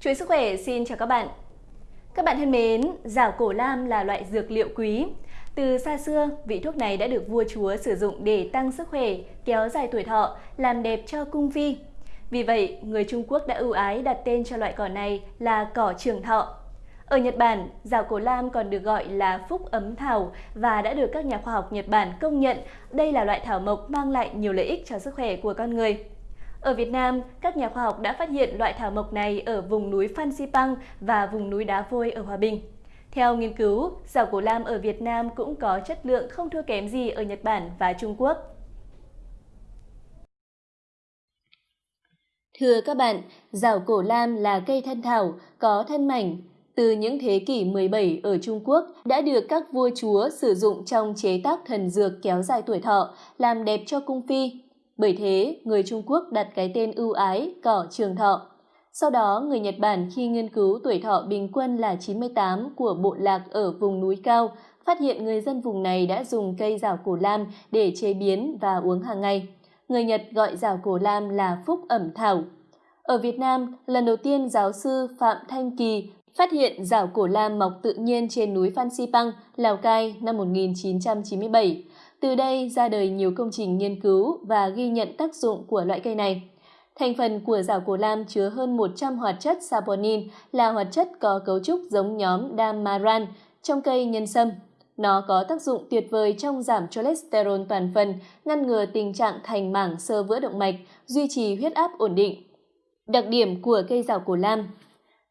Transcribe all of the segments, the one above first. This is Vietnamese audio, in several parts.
Chuỗi sức khỏe xin chào các bạn. Các bạn thân mến, rào cổ lam là loại dược liệu quý. Từ xa xưa, vị thuốc này đã được vua chúa sử dụng để tăng sức khỏe, kéo dài tuổi thọ, làm đẹp cho cung vi. Vì vậy, người Trung Quốc đã ưu ái đặt tên cho loại cỏ này là cỏ trường thọ. Ở Nhật Bản, rào cổ lam còn được gọi là phúc ấm thảo và đã được các nhà khoa học Nhật Bản công nhận đây là loại thảo mộc mang lại nhiều lợi ích cho sức khỏe của con người. Ở Việt Nam, các nhà khoa học đã phát hiện loại thảo mộc này ở vùng núi Phan Xipang và vùng núi Đá Vôi ở Hòa Bình. Theo nghiên cứu, rào cổ lam ở Việt Nam cũng có chất lượng không thua kém gì ở Nhật Bản và Trung Quốc. Thưa các bạn, rào cổ lam là cây thân thảo, có thân mảnh. Từ những thế kỷ 17 ở Trung Quốc đã được các vua chúa sử dụng trong chế tác thần dược kéo dài tuổi thọ, làm đẹp cho cung phi, bởi thế, người Trung Quốc đặt cái tên ưu ái cỏ trường thọ. Sau đó, người Nhật Bản khi nghiên cứu tuổi thọ bình quân là 98 của bộ lạc ở vùng núi cao, phát hiện người dân vùng này đã dùng cây rào cổ lam để chế biến và uống hàng ngày. Người Nhật gọi rào cổ lam là phúc ẩm thảo. Ở Việt Nam, lần đầu tiên giáo sư Phạm Thanh Kỳ phát hiện rào cổ lam mọc tự nhiên trên núi Phan Xipang, Lào Cai năm 1997. Từ đây ra đời nhiều công trình nghiên cứu và ghi nhận tác dụng của loại cây này. Thành phần của rào cổ lam chứa hơn 100 hoạt chất saponin là hoạt chất có cấu trúc giống nhóm damaran trong cây nhân sâm. Nó có tác dụng tuyệt vời trong giảm cholesterol toàn phần, ngăn ngừa tình trạng thành mảng sơ vữa động mạch, duy trì huyết áp ổn định. Đặc điểm của cây rào cổ lam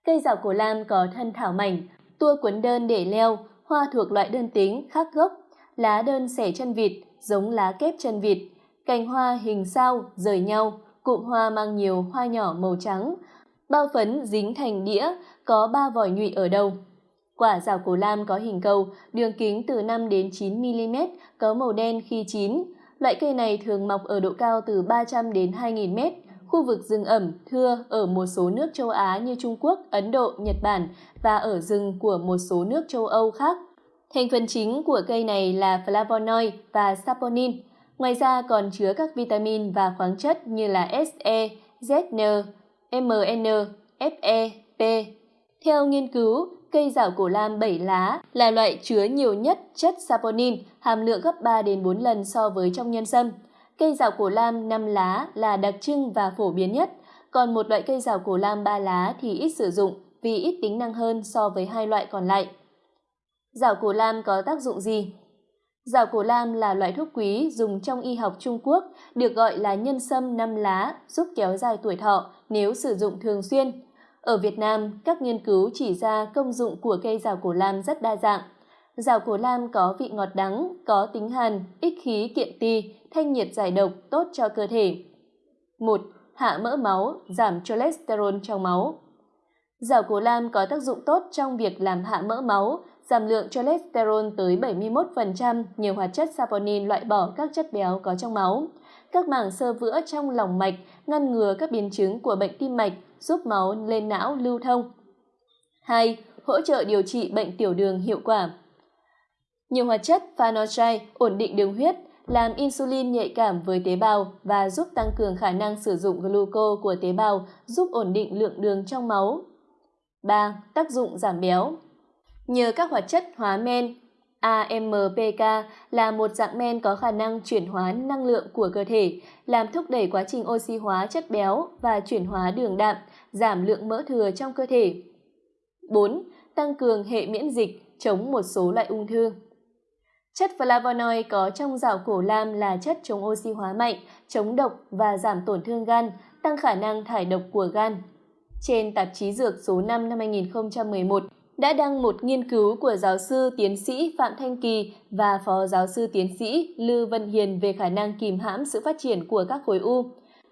Cây rào cổ lam có thân thảo mảnh, tua cuốn đơn để leo, hoa thuộc loại đơn tính, khác gốc, lá đơn xẻ chân vịt, giống lá kép chân vịt, cành hoa hình sao, rời nhau, cụm hoa mang nhiều hoa nhỏ màu trắng, bao phấn dính thành đĩa, có ba vòi nhụy ở đầu. Quả rào cổ lam có hình cầu, đường kính từ 5 đến 9 mm, có màu đen khi chín. Loại cây này thường mọc ở độ cao từ 300 đến 2.000 m, khu vực rừng ẩm, thưa ở một số nước châu Á như Trung Quốc, Ấn Độ, Nhật Bản và ở rừng của một số nước châu Âu khác. Thành phần chính của cây này là flavonoid và saponin. Ngoài ra còn chứa các vitamin và khoáng chất như là Se, Zn, Mn, Fe, P. Theo nghiên cứu, cây rảo cổ lam 7 lá là loại chứa nhiều nhất chất saponin, hàm lượng gấp 3 đến 4 lần so với trong nhân sâm. Cây rào cổ lam 5 lá là đặc trưng và phổ biến nhất, còn một loại cây rào cổ lam 3 lá thì ít sử dụng vì ít tính năng hơn so với hai loại còn lại. Rào cổ lam có tác dụng gì? Rào cổ lam là loại thuốc quý dùng trong y học Trung Quốc, được gọi là nhân sâm năm lá, giúp kéo dài tuổi thọ nếu sử dụng thường xuyên. Ở Việt Nam, các nghiên cứu chỉ ra công dụng của cây rào cổ lam rất đa dạng. Rào cổ lam có vị ngọt đắng, có tính hàn, ích khí kiện ti, thanh nhiệt giải độc, tốt cho cơ thể. 1. Hạ mỡ máu, giảm cholesterol trong máu. Rào cổ lam có tác dụng tốt trong việc làm hạ mỡ máu, giảm lượng cholesterol tới 71% nhiều hoạt chất saponin loại bỏ các chất béo có trong máu. Các mảng sơ vữa trong lòng mạch ngăn ngừa các biến chứng của bệnh tim mạch, giúp máu lên não lưu thông. 2. Hỗ trợ điều trị bệnh tiểu đường hiệu quả. Nhiều hoạt chất phanochride ổn định đường huyết, làm insulin nhạy cảm với tế bào và giúp tăng cường khả năng sử dụng gluco của tế bào, giúp ổn định lượng đường trong máu. 3. Tác dụng giảm béo Nhờ các hoạt chất hóa men, AMPK là một dạng men có khả năng chuyển hóa năng lượng của cơ thể, làm thúc đẩy quá trình oxy hóa chất béo và chuyển hóa đường đạm, giảm lượng mỡ thừa trong cơ thể. 4. Tăng cường hệ miễn dịch, chống một số loại ung thư. Chất flavonoid có trong rau củ lam là chất chống oxy hóa mạnh, chống độc và giảm tổn thương gan, tăng khả năng thải độc của gan. Trên tạp chí Dược số 5 năm 2011, đã đăng một nghiên cứu của giáo sư tiến sĩ Phạm Thanh Kỳ và phó giáo sư tiến sĩ Lư Vân Hiền về khả năng kìm hãm sự phát triển của các khối u.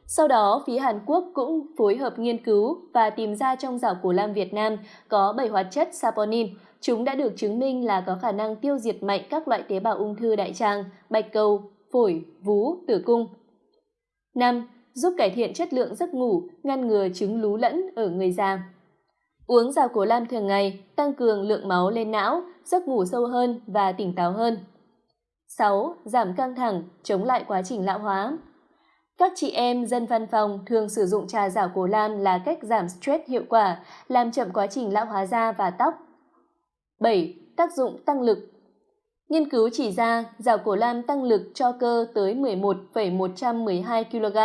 Sau đó, phía Hàn Quốc cũng phối hợp nghiên cứu và tìm ra trong rau củ lam Việt Nam có 7 hoạt chất saponin. Chúng đã được chứng minh là có khả năng tiêu diệt mạnh các loại tế bào ung thư đại tràng, bạch cầu, phổi, vú, tử cung. 5. Giúp cải thiện chất lượng giấc ngủ, ngăn ngừa chứng lú lẫn ở người già. Uống rau cổ lam thường ngày, tăng cường lượng máu lên não, giấc ngủ sâu hơn và tỉnh táo hơn. 6. Giảm căng thẳng, chống lại quá trình lão hóa. Các chị em dân văn phòng thường sử dụng trà rào cổ lam là cách giảm stress hiệu quả, làm chậm quá trình lão hóa da và tóc. 7. Tác dụng tăng lực Nghiên cứu chỉ ra rào cổ lam tăng lực cho cơ tới 11,112 kg,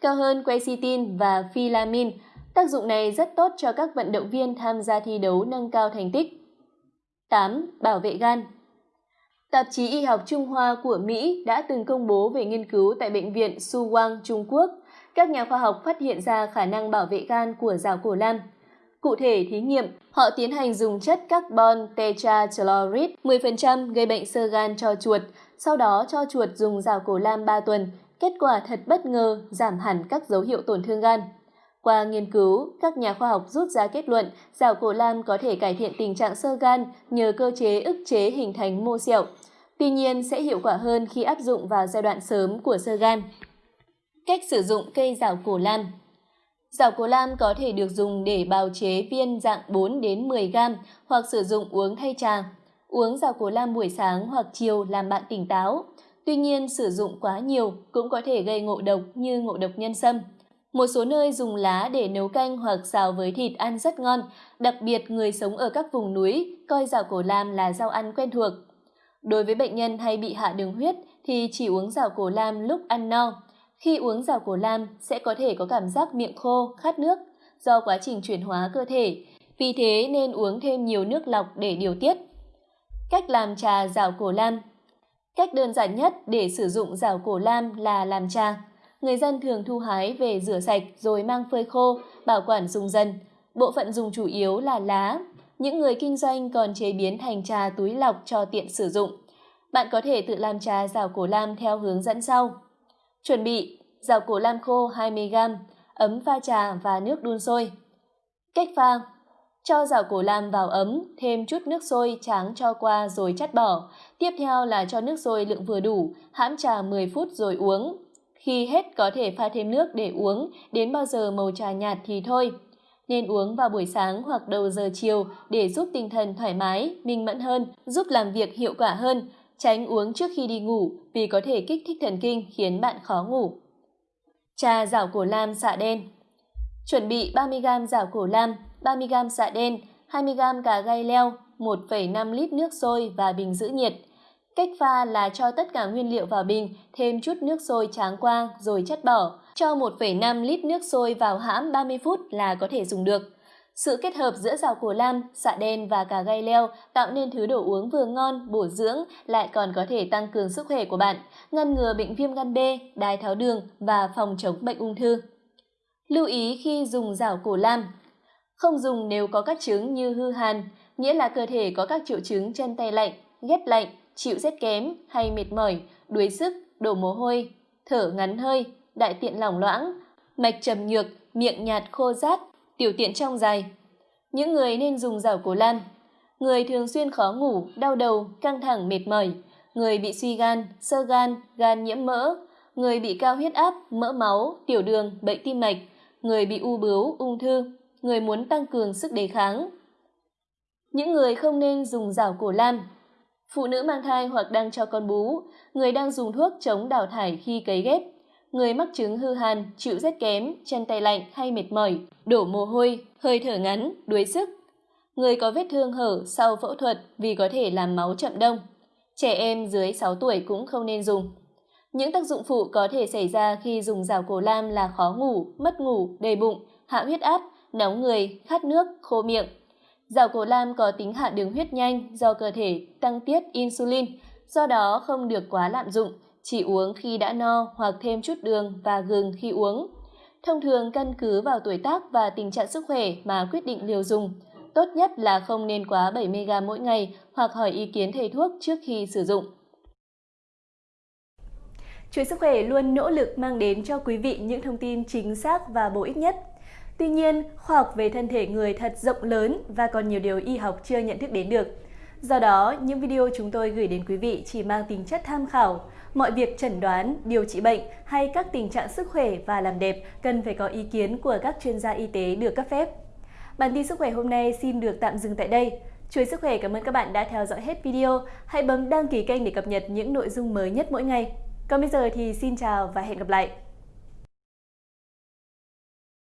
cao hơn quercetin và filamin. Tác dụng này rất tốt cho các vận động viên tham gia thi đấu nâng cao thành tích. 8. Bảo vệ gan Tạp chí Y học Trung Hoa của Mỹ đã từng công bố về nghiên cứu tại Bệnh viện Su Wang, Trung Quốc. Các nhà khoa học phát hiện ra khả năng bảo vệ gan của rào cổ lam. Cụ thể thí nghiệm, họ tiến hành dùng chất carbon tetrachloride 10% gây bệnh sơ gan cho chuột, sau đó cho chuột dùng rào cổ lam 3 tuần. Kết quả thật bất ngờ, giảm hẳn các dấu hiệu tổn thương gan. Qua nghiên cứu, các nhà khoa học rút ra kết luận rào cổ lam có thể cải thiện tình trạng sơ gan nhờ cơ chế ức chế hình thành mô sẹo. Tuy nhiên sẽ hiệu quả hơn khi áp dụng vào giai đoạn sớm của sơ gan. Cách sử dụng cây rào cổ lam giảo cổ lam có thể được dùng để bào chế viên dạng 4 đến 10 gram hoặc sử dụng uống thay trà. Uống giảo cổ lam buổi sáng hoặc chiều làm bạn tỉnh táo. Tuy nhiên, sử dụng quá nhiều cũng có thể gây ngộ độc như ngộ độc nhân sâm. Một số nơi dùng lá để nấu canh hoặc xào với thịt ăn rất ngon, đặc biệt người sống ở các vùng núi coi giảo cổ lam là rau ăn quen thuộc. Đối với bệnh nhân hay bị hạ đường huyết thì chỉ uống giảo cổ lam lúc ăn no. Khi uống rào cổ lam sẽ có thể có cảm giác miệng khô, khát nước do quá trình chuyển hóa cơ thể. Vì thế nên uống thêm nhiều nước lọc để điều tiết. Cách làm trà rào cổ lam Cách đơn giản nhất để sử dụng rào cổ lam là làm trà. Người dân thường thu hái về rửa sạch rồi mang phơi khô, bảo quản dùng dần. Bộ phận dùng chủ yếu là lá. Những người kinh doanh còn chế biến thành trà túi lọc cho tiện sử dụng. Bạn có thể tự làm trà rào cổ lam theo hướng dẫn sau. Chuẩn bị rào cổ lam khô 20g, ấm pha trà và nước đun sôi. Cách pha cho rào cổ lam vào ấm, thêm chút nước sôi tráng cho qua rồi chắt bỏ. Tiếp theo là cho nước sôi lượng vừa đủ, hãm trà 10 phút rồi uống. Khi hết có thể pha thêm nước để uống, đến bao giờ màu trà nhạt thì thôi. Nên uống vào buổi sáng hoặc đầu giờ chiều để giúp tinh thần thoải mái, minh mẫn hơn, giúp làm việc hiệu quả hơn, Tránh uống trước khi đi ngủ vì có thể kích thích thần kinh khiến bạn khó ngủ. Trà rảo cổ lam xạ đen Chuẩn bị 30g rảo cổ lam, 30g xạ đen, 20g cà gai leo, 1,5 lít nước sôi và bình giữ nhiệt. Cách pha là cho tất cả nguyên liệu vào bình, thêm chút nước sôi tráng qua rồi chất bỏ. Cho 1,5 lít nước sôi vào hãm 30 phút là có thể dùng được. Sự kết hợp giữa rau cổ lam, xạ đen và cà gai leo tạo nên thứ đồ uống vừa ngon, bổ dưỡng, lại còn có thể tăng cường sức khỏe của bạn, ngăn ngừa bệnh viêm gan B, đái tháo đường và phòng chống bệnh ung thư. Lưu ý khi dùng rau cổ lam Không dùng nếu có các chứng như hư hàn, nghĩa là cơ thể có các triệu chứng chân tay lạnh, ghét lạnh, chịu rét kém hay mệt mỏi, đuối sức, đổ mồ hôi, thở ngắn hơi, đại tiện lỏng loãng, mạch trầm nhược, miệng nhạt khô rát, tiểu tiện trong dài. Những người nên dùng rảo cổ lam. Người thường xuyên khó ngủ, đau đầu, căng thẳng mệt mỏi, người bị suy gan, sơ gan, gan nhiễm mỡ, người bị cao huyết áp, mỡ máu, tiểu đường, bệnh tim mạch, người bị u bướu, ung thư, người muốn tăng cường sức đề kháng. Những người không nên dùng rảo cổ lam. Phụ nữ mang thai hoặc đang cho con bú, người đang dùng thuốc chống đào thải khi cấy ghép, người mắc chứng hư hàn, chịu rét kém, chân tay lạnh hay mệt mỏi, đổ mồ hôi, hơi thở ngắn, đuối sức. Người có vết thương hở sau phẫu thuật vì có thể làm máu chậm đông. Trẻ em dưới 6 tuổi cũng không nên dùng. Những tác dụng phụ có thể xảy ra khi dùng rào cổ lam là khó ngủ, mất ngủ, đầy bụng, hạ huyết áp, nóng người, khát nước, khô miệng. Rào cổ lam có tính hạ đường huyết nhanh do cơ thể tăng tiết insulin, do đó không được quá lạm dụng, chỉ uống khi đã no hoặc thêm chút đường và gừng khi uống. Thông thường căn cứ vào tuổi tác và tình trạng sức khỏe mà quyết định liều dùng. Tốt nhất là không nên quá 70g mỗi ngày hoặc hỏi ý kiến thầy thuốc trước khi sử dụng. Chuỗi sức khỏe luôn nỗ lực mang đến cho quý vị những thông tin chính xác và bổ ích nhất. Tuy nhiên, khoa học về thân thể người thật rộng lớn và còn nhiều điều y học chưa nhận thức đến được. Do đó, những video chúng tôi gửi đến quý vị chỉ mang tính chất tham khảo. Mọi việc chẩn đoán, điều trị bệnh hay các tình trạng sức khỏe và làm đẹp cần phải có ý kiến của các chuyên gia y tế được cấp phép. Bản tin sức khỏe hôm nay xin được tạm dừng tại đây. Chuối sức khỏe cảm ơn các bạn đã theo dõi hết video. Hãy bấm đăng ký kênh để cập nhật những nội dung mới nhất mỗi ngày. Còn bây giờ thì xin chào và hẹn gặp lại!